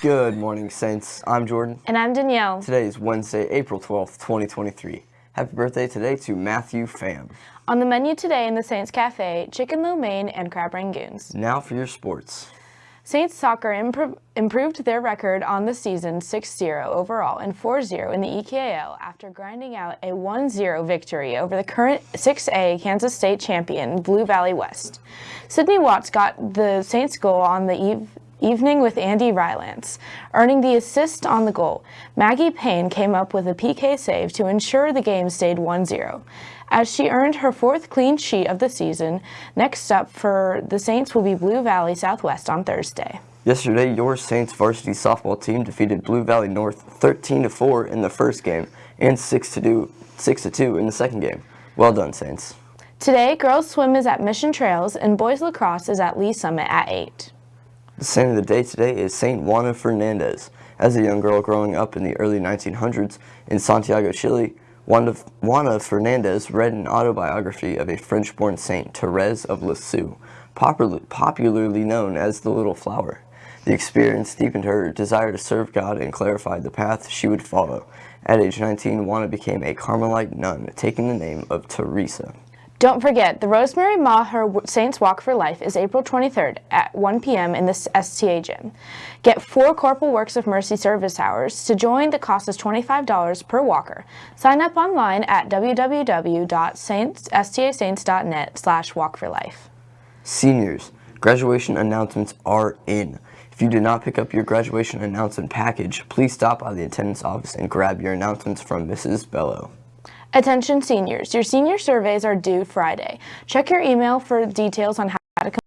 Good morning, Saints. I'm Jordan. And I'm Danielle. Today is Wednesday, April 12th, 2023. Happy birthday today to Matthew Pham. On the menu today in the Saints Cafe, chicken lo mein and crab rangoons. Now for your sports. Saints soccer impro improved their record on the season 6-0 overall and 4-0 in the EKL after grinding out a 1-0 victory over the current 6A Kansas State champion Blue Valley West. Sydney Watts got the Saints goal on the eve evening with Andy Rylance, earning the assist on the goal. Maggie Payne came up with a PK save to ensure the game stayed 1-0. As she earned her fourth clean sheet of the season, next up for the Saints will be Blue Valley Southwest on Thursday. Yesterday, your Saints varsity softball team defeated Blue Valley North 13-4 in the first game and 6-2 in the second game. Well done, Saints. Today, girls swim is at Mission Trails and boys lacrosse is at Lee Summit at 8. The saint of the day today is Saint Juana Fernandez. As a young girl growing up in the early 1900s in Santiago, Chile, Juana, Fernandez read an autobiography of a French-born saint, Therese of Lisieux, popularly known as the Little Flower. The experience deepened her desire to serve God and clarified the path she would follow. At age 19, Juana became a Carmelite nun, taking the name of Teresa. Don't forget, the Rosemary Maher Saints Walk for Life is April 23rd at 1 p.m. in the STA gym. Get four Corporal Works of Mercy service hours. To join, the cost is $25 per walker. Sign up online at www.stasaints.net slash walkforlife. Seniors, graduation announcements are in. If you did not pick up your graduation announcement package, please stop by the attendance office and grab your announcements from Mrs. Bello. Attention seniors, your senior surveys are due Friday. Check your email for details on how to complete.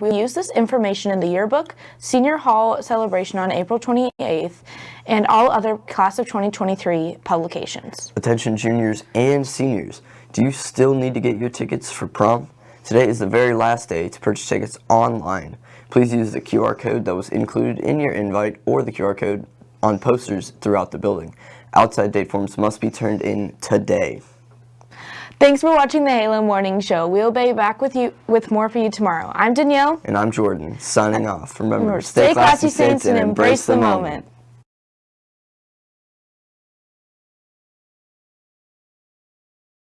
We'll use this information in the yearbook, senior hall celebration on April 28th, and all other class of 2023 publications. Attention juniors and seniors, do you still need to get your tickets for prom? Today is the very last day to purchase tickets online. Please use the QR code that was included in your invite or the QR code on posters throughout the building. Outside date forms must be turned in today. Thanks for watching the Halo Morning Show. We'll be back with you with more for you tomorrow. I'm Danielle. And I'm Jordan, signing off. Remember, stay, stay classy, Saints, and embrace the moment. moment.